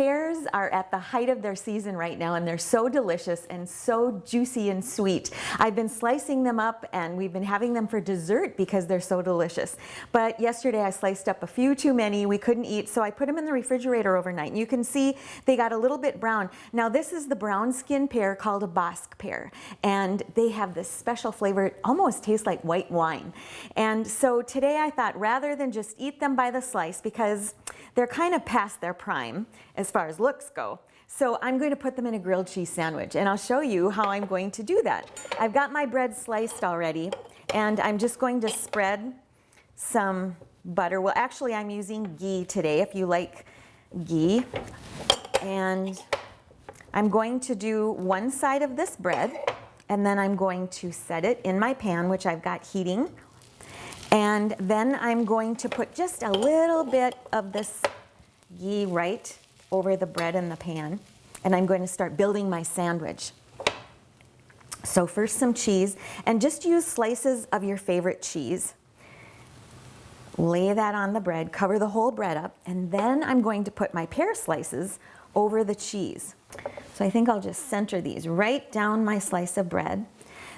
Pears are at the height of their season right now and they're so delicious and so juicy and sweet. I've been slicing them up and we've been having them for dessert because they're so delicious. But yesterday I sliced up a few too many we couldn't eat so I put them in the refrigerator overnight and you can see they got a little bit brown. Now this is the brown skin pear called a Bosc pear and they have this special flavor. It almost tastes like white wine. And so today I thought rather than just eat them by the slice because they're kind of past their prime as far as looks go. So I'm going to put them in a grilled cheese sandwich and I'll show you how I'm going to do that. I've got my bread sliced already and I'm just going to spread some butter. Well, actually I'm using ghee today if you like ghee. And I'm going to do one side of this bread and then I'm going to set it in my pan, which I've got heating. And then I'm going to put just a little bit of this ghee right over the bread in the pan and I'm going to start building my sandwich. So first some cheese and just use slices of your favorite cheese. Lay that on the bread, cover the whole bread up, and then I'm going to put my pear slices over the cheese. So I think I'll just center these right down my slice of bread.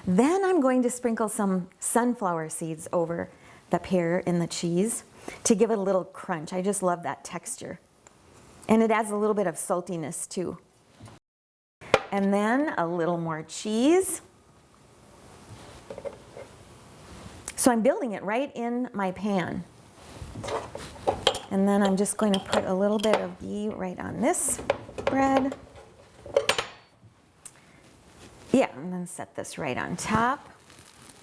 Then I'm going to sprinkle some sunflower seeds over the pear in the cheese to give it a little crunch. I just love that texture. And it adds a little bit of saltiness too. And then a little more cheese. So I'm building it right in my pan. And then I'm just going to put a little bit of ghee right on this bread. Yeah, and then set this right on top.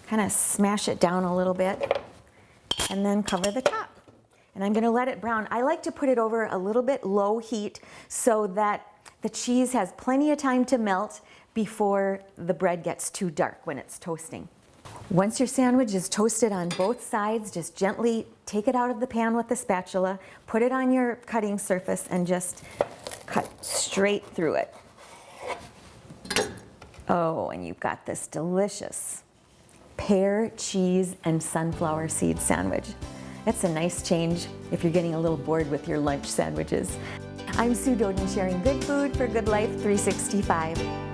Kind of smash it down a little bit and then cover the top and I'm gonna let it brown. I like to put it over a little bit low heat so that the cheese has plenty of time to melt before the bread gets too dark when it's toasting. Once your sandwich is toasted on both sides, just gently take it out of the pan with the spatula, put it on your cutting surface and just cut straight through it. Oh, and you've got this delicious pear, cheese, and sunflower seed sandwich. That's a nice change if you're getting a little bored with your lunch sandwiches. I'm Sue Doeden sharing good food for good life 365.